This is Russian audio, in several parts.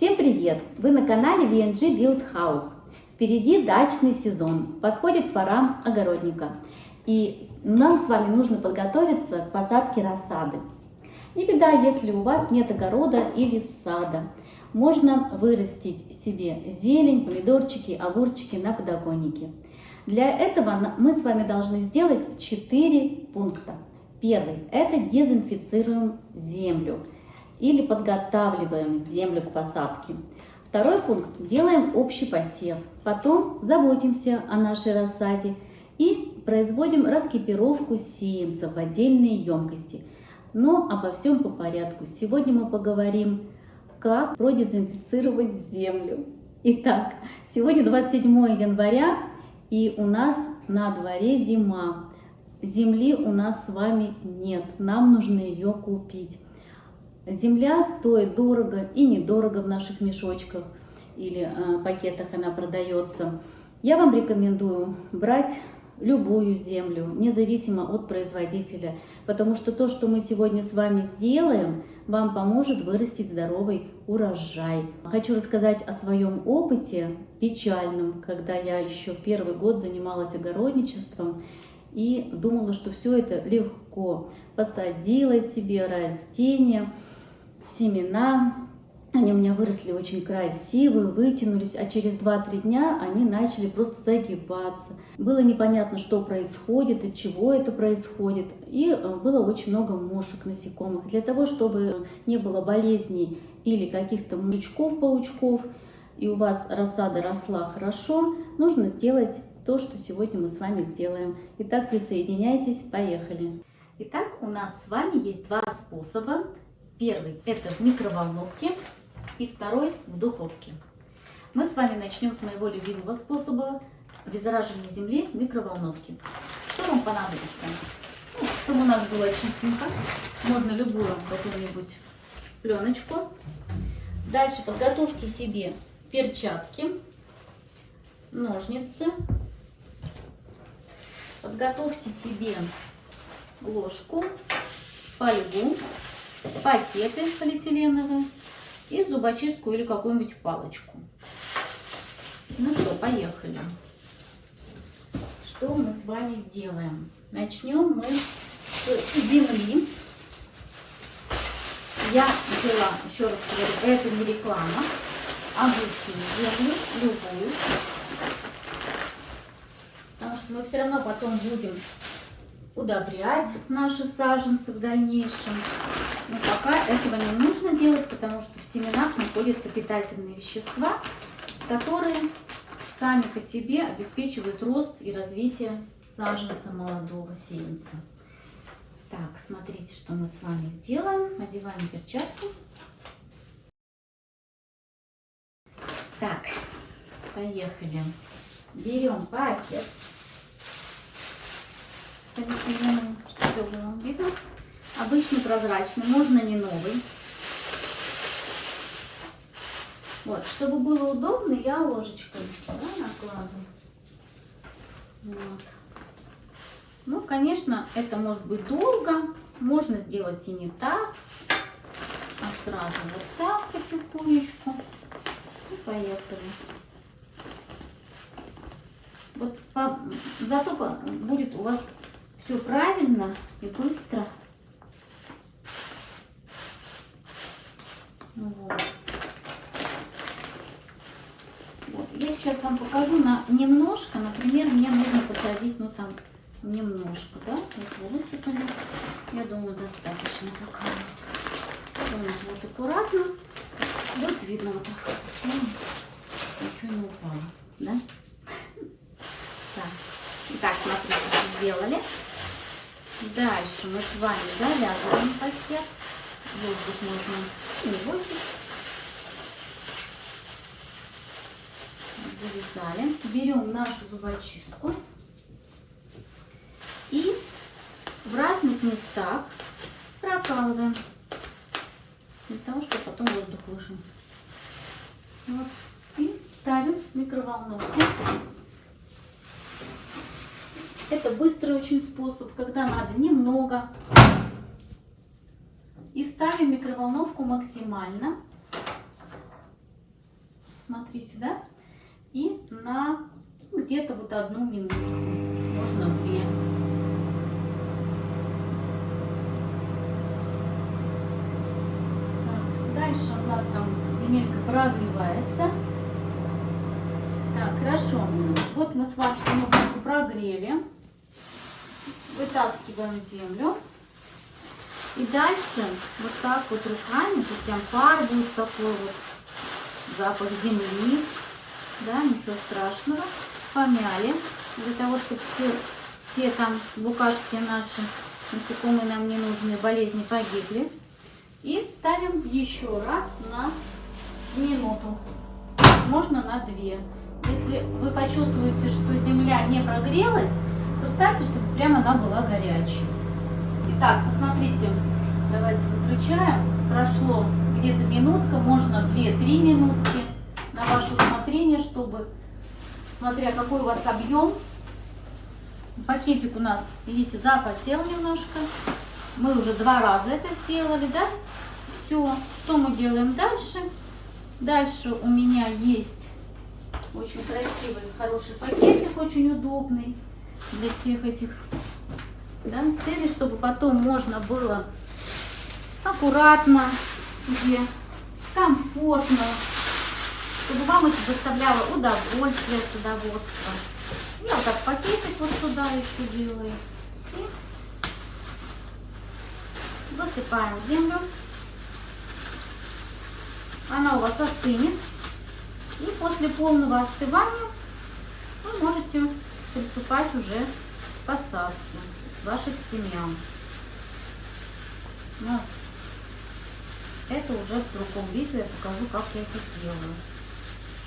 Всем привет! Вы на канале VNG Build House. Впереди дачный сезон, подходит пора огородника. И нам с вами нужно подготовиться к посадке рассады. Не беда, если у вас нет огорода или сада. Можно вырастить себе зелень, помидорчики, огурчики на подоконнике. Для этого мы с вами должны сделать 4 пункта. Первый – это дезинфицируем землю или подготавливаем землю к посадке. Второй пункт – делаем общий посев. Потом заботимся о нашей рассаде и производим раскипировку сеянца в отдельные емкости. Но обо всем по порядку. Сегодня мы поговорим, как продезинфицировать землю. Итак, сегодня 27 января и у нас на дворе зима. Земли у нас с вами нет, нам нужно ее купить. Земля стоит дорого и недорого в наших мешочках или э, пакетах она продается. Я вам рекомендую брать любую землю, независимо от производителя, потому что то, что мы сегодня с вами сделаем, вам поможет вырастить здоровый урожай. Хочу рассказать о своем опыте печальном, когда я еще первый год занималась огородничеством и думала, что все это легко. Посадила себе растения, семена. Они у меня выросли очень красивые, вытянулись, а через 2-3 дня они начали просто загибаться. Было непонятно, что происходит, от чего это происходит. И э, было очень много мошек насекомых. Для того, чтобы не было болезней или каких-то мужичков-паучков, и у вас рассада росла хорошо, нужно сделать то, что сегодня мы с вами сделаем. Итак, присоединяйтесь, поехали. Итак, у нас с вами есть два способа Первый это в микроволновке и второй в духовке. Мы с вами начнем с моего любимого способа обеззараживания земли в микроволновке. Что вам понадобится? Ну, чтобы у нас было чистенько, можно любую какую-нибудь пленочку. Дальше подготовьте себе перчатки, ножницы. Подготовьте себе ложку, фольгу пакеты полиэтиленовые и зубочистку или какую-нибудь палочку. Ну что, поехали. Что мы с вами сделаем? Начнем мы с земли. Я взяла, еще раз говорю, это не реклама, обычную землю, любую. Потому что мы все равно потом будем удобрять наши саженцы в дальнейшем. Но пока этого не нужно делать, потому что в семенах находятся питательные вещества, которые сами по себе обеспечивают рост и развитие саженца молодого сеянца. Так, смотрите, что мы с вами сделаем. Одеваем перчатку. Так, поехали. Берем пакет чтобы все было видно. Обычный прозрачный, можно не новый. Вот, чтобы было удобно, я ложечкой да, накладываю. Вот. Ну, конечно, это может быть долго, можно сделать и не так, а сразу вот так потихонечку. И поехали. Вот по, зато будет у вас все правильно и быстро. Вот. Вот. Я сейчас вам покажу на немножко, например, мне нужно посадить, ну там, немножко, да, вот высыпали. Я думаю, достаточно пока вот. Вот, аккуратно. Вот видно вот так. Ничего не упало, да? Так, смотрите, сделали. Дальше мы с вами завязываем пакет. Воздух можно не бойтесь. Завязали. Берем нашу зубочистку и в разных местах прокалываем для того, чтобы потом воздух вышел. Вот. И ставим в микроволновку. Это быстрый очень способ, когда надо немного. И ставим микроволновку максимально. смотрите, да? И на где-то вот одну минуту, можно две. Дальше у нас там земелька прогревается. Так, хорошо. Вот мы с вами немножко прогрели. Вытаскиваем землю. И дальше вот так вот руками, тут прям пар будет такой вот, запах земли, да, ничего страшного. Помяли, для того, чтобы все, все там букашки наши, насекомые нам не нужные, болезни погибли. И ставим еще раз на минуту, можно на две. Если вы почувствуете, что земля не прогрелась, то ставьте, чтобы прямо она была горячей. Итак, посмотрите, давайте выключаем. Прошло где-то минутка, можно 2-3 минутки на ваше усмотрение, чтобы, смотря какой у вас объем, пакетик у нас, видите, запотел немножко. Мы уже два раза это сделали, да? Все, что мы делаем дальше? Дальше у меня есть очень красивый, хороший пакетик, очень удобный для всех этих да, целей, чтобы потом можно было аккуратно себе, комфортно, чтобы вам это доставляло удовольствие, садоводство. Я вот так пакетик вот сюда еще делаю. И засыпаем землю. Она у вас остынет. И после полного остывания вы можете приступать уже к посадке ваших семян. Но это уже в другом видео я покажу, как я это делаю,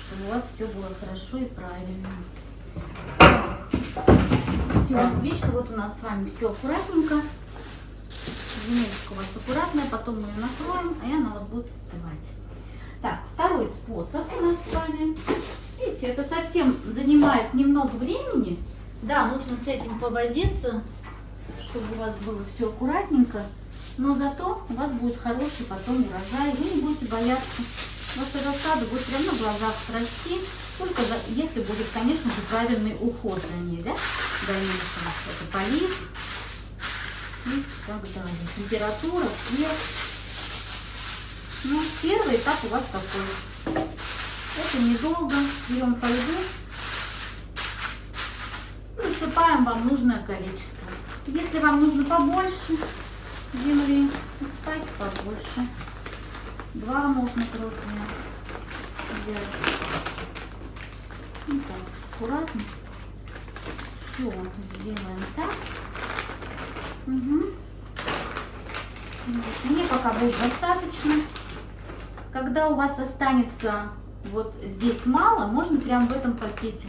чтобы у вас все было хорошо и правильно. Все отлично, вот у нас с вами все аккуратненько. Земелька у вас аккуратная, потом мы ее накроем, и она у вас будет остывать. Так, второй способ у нас с вами. Видите, это совсем занимает немного времени. Да, нужно с этим повозиться, чтобы у вас было все аккуратненько. Но зато у вас будет хороший потом урожай. Вы не будете бояться. Ваша рассада будет прямо на глазах расти. Только если будет, конечно же, правильный уход за ней, да? Дальнейшем. Это полив и так далее. Температура, свет. Ну, первый этап у вас такой. Это недолго. Берем фольгу. И насыпаем вам нужное количество. Если вам нужно побольше земли, ставьте побольше. Два можно крупные взять. Вот так, аккуратно. Все сделаем так. Угу. Мне пока будет достаточно. Когда у вас останется вот здесь мало, можно прям в этом пакете.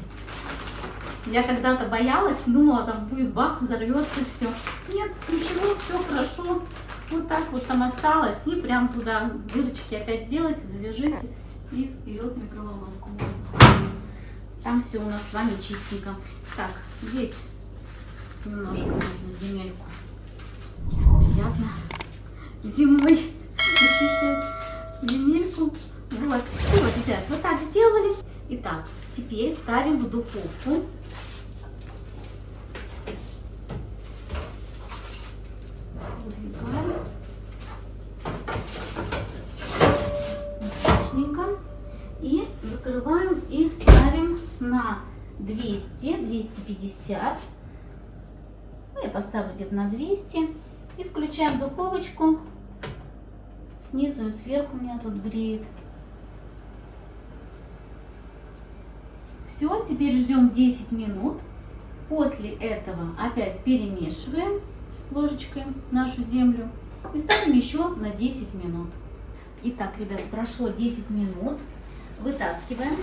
Я когда-то боялась, думала, там будет бах, взорвется все. Нет, ничего, все хорошо. Вот так вот там осталось. И прям туда дырочки опять сделайте, завяжите. И вперед микроволновку. Там все у нас с вами чистенько. Так, здесь немножко нужно земельку. Приятно зимой ощущать земельку. Вот, все, ребят, вот так сделали. Итак, теперь ставим в духовку. Отличненько. И закрываем и ставим на 200-250. Ну, я поставлю где-то на 200. И включаем духовочку снизу и сверху меня тут греет. Все, теперь ждем 10 минут. После этого опять перемешиваем ложечкой нашу землю и ставим еще на 10 минут. Итак, ребят, прошло 10 минут. Вытаскиваем.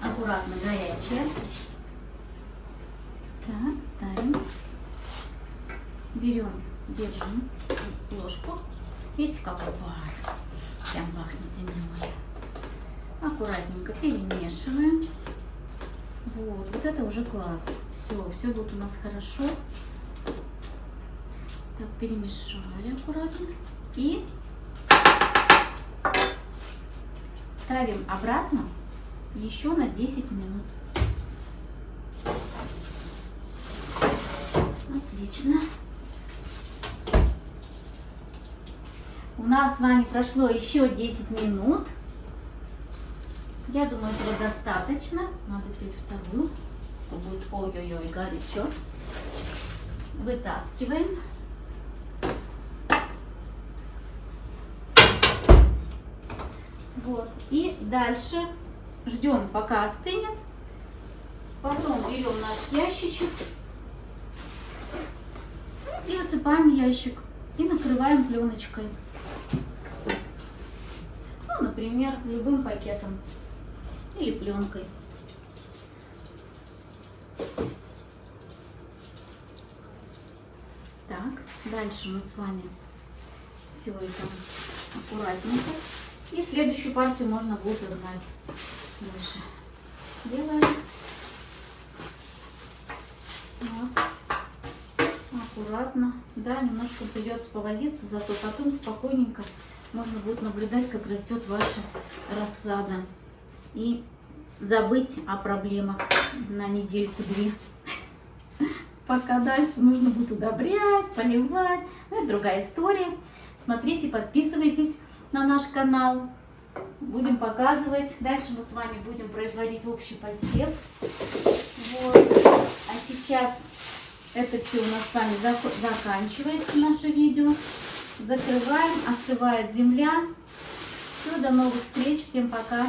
Аккуратно горячее. Так, ставим. Берем, держим ложку Видите, какой пар? Прям пахнет землей. Аккуратненько перемешиваем. Вот, вот это уже класс. Все, все будет у нас хорошо. Так, перемешали аккуратно. И ставим обратно еще на 10 минут. Отлично. У нас с вами прошло еще 10 минут. Я думаю, этого достаточно. Надо взять вторую. То будет ой-ой-ой, горячо. Вытаскиваем. Вот. И дальше ждем, пока остынет. Потом берем наш ящичек и высыпаем ящик и накрываем пленочкой. Ну, например, любым пакетом или пленкой. Так, дальше мы с вами все это аккуратненько. И следующую партию можно будет угнать. Дальше делаем. Аккуратно. Да, немножко придется повозиться, зато потом спокойненько можно будет наблюдать, как растет ваша рассада. И забыть о проблемах на недельку-две. Пока дальше нужно будет удобрять, поливать. Но это другая история. Смотрите, подписывайтесь на наш канал. Будем показывать. Дальше мы с вами будем производить общий посев. Вот. А сейчас это все у нас с вами заканчивается, наше видео. Закрываем, остывает земля. Все, до новых встреч. Всем пока.